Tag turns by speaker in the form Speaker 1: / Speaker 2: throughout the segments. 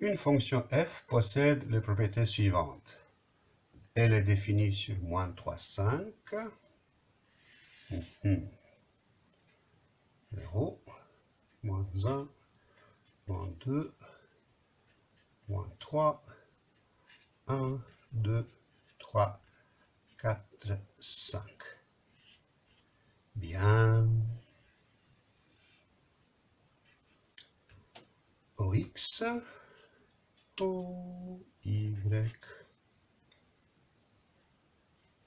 Speaker 1: Une fonction f possède les propriétés suivantes. Elle est définie sur moins 3, 5. 0, moins 1, moins 2, moins 3, 1, 2, 3, 4, 5. Bien. OX, OY.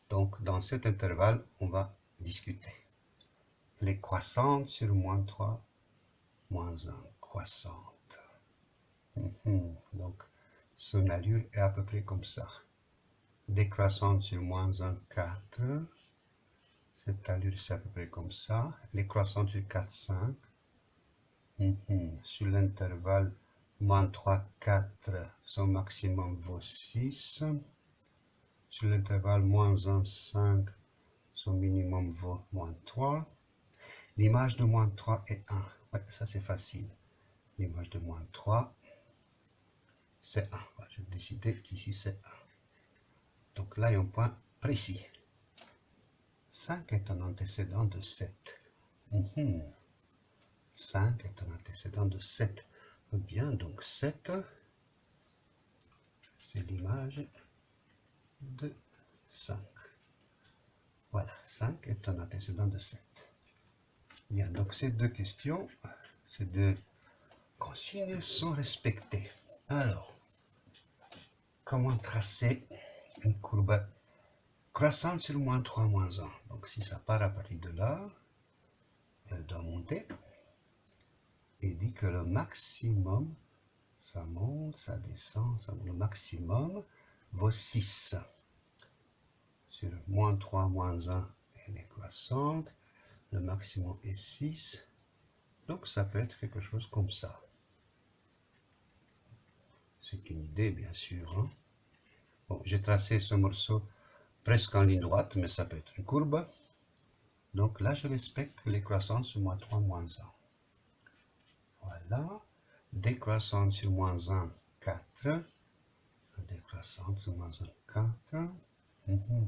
Speaker 1: Donc, dans cet intervalle, on va discuter. Les croissantes sur moins 3, moins 1, croissante. Mhm. Donc, son allure est à peu près comme ça. Décroissante sur moins 1, 4. Cette allure, c'est à peu près comme ça. Les croissantes sur 4, 5. Mhm. Sur l'intervalle moins 3, 4, son maximum vaut 6. Sur l'intervalle moins 1, 5, son minimum vaut moins 3. L'image de moins 3 est 1. Ouais, ça c'est facile. L'image de moins 3, c'est 1. Je vais décider qu'ici c'est 1. Donc là, il y a un point précis. 5 est un antécédent de 7. 5 est un antécédent de 7. Bien, donc 7, c'est l'image de 5. Voilà, 5 est un antécédent de 7. Bien, donc ces deux questions, ces deux consignes sont respectées. Alors, comment tracer une courbe croissante sur moins 3, moins 1 Donc si ça part à partir de là, elle doit monter. Et dit que le maximum, ça monte, ça descend, le maximum vaut 6. Sur moins 3, moins 1, elle est croissante le maximum est 6. Donc ça peut être quelque chose comme ça. C'est une idée, bien sûr. Hein. Bon, j'ai tracé ce morceau presque en ligne droite, mais ça peut être une courbe. Donc là, je respecte les croissances moins 3, moins 1. Décroissante sur moins 1, 4. Décroissante sur moins 1, 4. Mm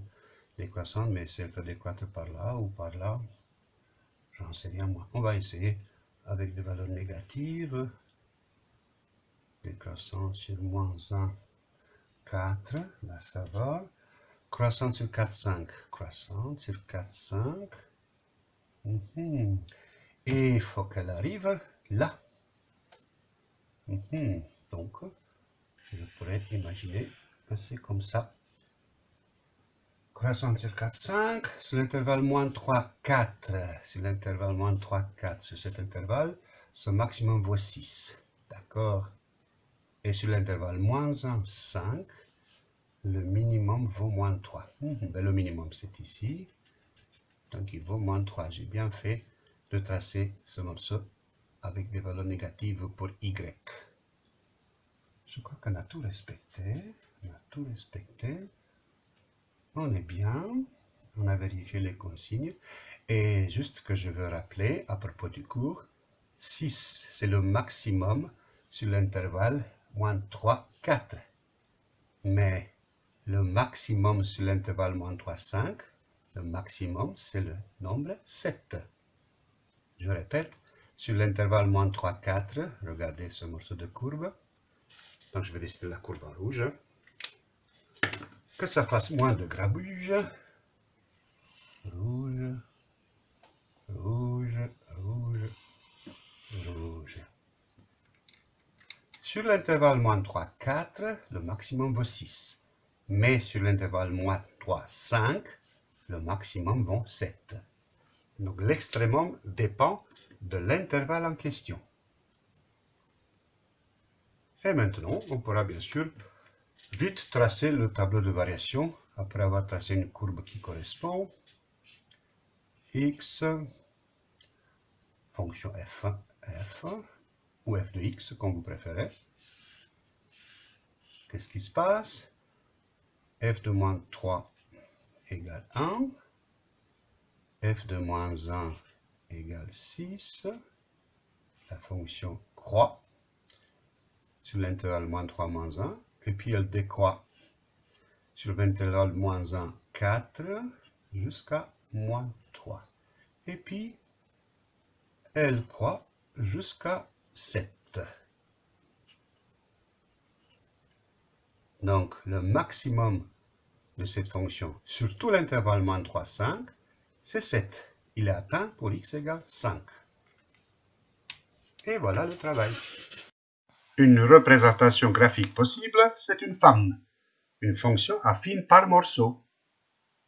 Speaker 1: Décroissante, mais c'est peut décroître par là ou par là. J'en sais rien moi. On va essayer avec des valeurs négatives. Décroissance sur moins 1, 4. Là, ça va. Croissance sur 4, 5. Croissance sur 4, 5. Mhm. Et il faut qu'elle arrive là. Mhm. Donc, je pourrais imaginer que c'est comme ça croissance sur 4, 5, sur l'intervalle moins 3, 4, sur l'intervalle moins 3, 4, sur cet intervalle, ce maximum vaut 6, d'accord? Et sur l'intervalle moins 1, 5, le minimum vaut moins 3. Mhm, ben, le minimum, c'est ici, donc il vaut moins 3. J'ai bien fait de tracer ce morceau avec des valeurs négatives pour y. Je crois qu'on a tout respecté, on a tout respecté. On est bien. On a vérifié les consignes. Et juste que je veux rappeler à propos du cours, 6, c'est le maximum sur l'intervalle moins 3, 4. Mais le maximum sur l'intervalle moins 3, 5, le maximum, c'est le nombre 7. Je répète, sur l'intervalle moins 3, 4, regardez ce morceau de courbe. Donc, je vais dessiner la courbe en rouge que ça fasse moins de grabuge. Rouge, rouge, rouge, rouge. Sur l'intervalle moins 3, 4, le maximum vaut 6. Mais sur l'intervalle moins 3, 5, le maximum vaut 7. Donc l'extrémum dépend de l'intervalle en question. Et maintenant, on pourra bien sûr Vite tracer le tableau de variation après avoir tracé une courbe qui correspond. x, fonction f, f, ou f de x, comme vous préférez. Qu'est-ce qui se passe? F de moins 3 égale 1, f de moins 1 égale 6, la fonction croît, sur l'intervalle moins 3, moins 1, et puis elle décroît sur l'intervalle moins 1, 4, jusqu'à moins 3. Et puis, elle croît jusqu'à 7. Donc, le maximum de cette fonction sur tout l'intervalle moins 3, 5, c'est 7. Il est atteint pour x égale 5. Et voilà le travail. Une représentation graphique possible, c'est une femme, une fonction affine par morceau.